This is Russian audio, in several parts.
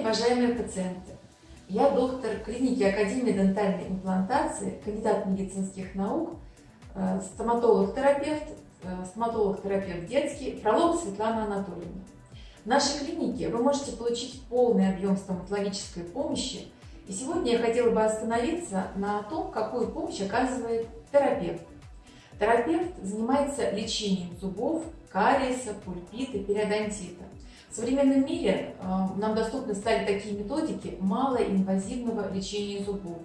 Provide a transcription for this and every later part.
уважаемые пациенты! Я доктор клиники Академии дентальной имплантации, кандидат медицинских наук, э, стоматолог-терапевт, э, стоматолог-терапевт детский, Фролог Светлана Анатольевна. В нашей клинике вы можете получить полный объем стоматологической помощи. И сегодня я хотела бы остановиться на том, какую помощь оказывает терапевт. Терапевт занимается лечением зубов, кариеса, пульпита, периодонтита. В современном мире э, нам доступны стали такие методики малоинвазивного лечения зубов.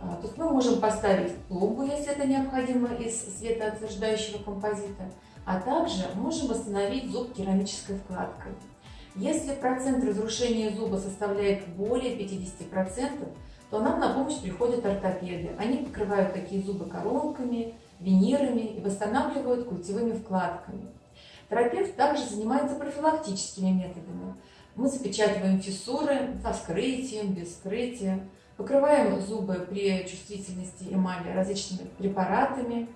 Э, то есть мы можем поставить пломбу, если это необходимо, из светоотверждающего композита, а также можем восстановить зуб керамической вкладкой. Если процент разрушения зуба составляет более 50%, то нам на помощь приходят ортопеды. Они покрывают такие зубы коронками, винирами и восстанавливают культевыми вкладками. Терапевт также занимается профилактическими методами. Мы запечатываем фиссуры со вскрытием, без вскрытия, покрываем зубы при чувствительности эмали различными препаратами.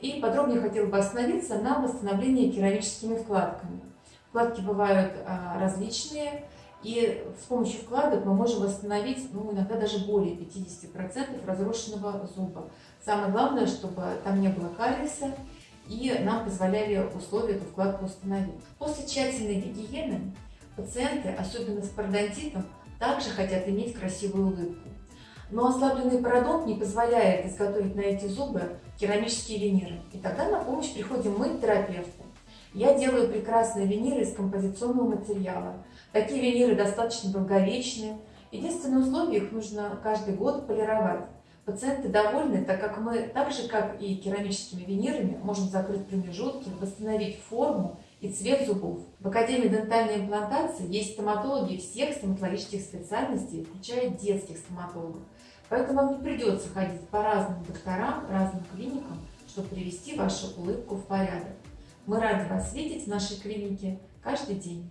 И подробнее хотела бы остановиться на восстановлении керамическими вкладками. Вкладки бывают а, различные, и с помощью вкладок мы можем восстановить ну, иногда даже более 50% разрушенного зуба. Самое главное, чтобы там не было кариеса, и нам позволяли условия эту вкладку установить. После тщательной гигиены пациенты, особенно с пародонтитом, также хотят иметь красивую улыбку. Но ослабленный пародонт не позволяет изготовить на эти зубы керамические виниры. И тогда на помощь приходим мы, терапевты. Я делаю прекрасные виниры из композиционного материала. Такие виниры достаточно долговечные. Единственное условие, их нужно каждый год полировать. Пациенты довольны, так как мы, так же как и керамическими винирами, можем закрыть промежутки, восстановить форму и цвет зубов. В Академии дентальной имплантации есть стоматологи всех стоматологических специальностей, включая детских стоматологов. Поэтому вам не придется ходить по разным докторам, разным клиникам, чтобы привести вашу улыбку в порядок. Мы рады вас видеть в нашей клинике каждый день.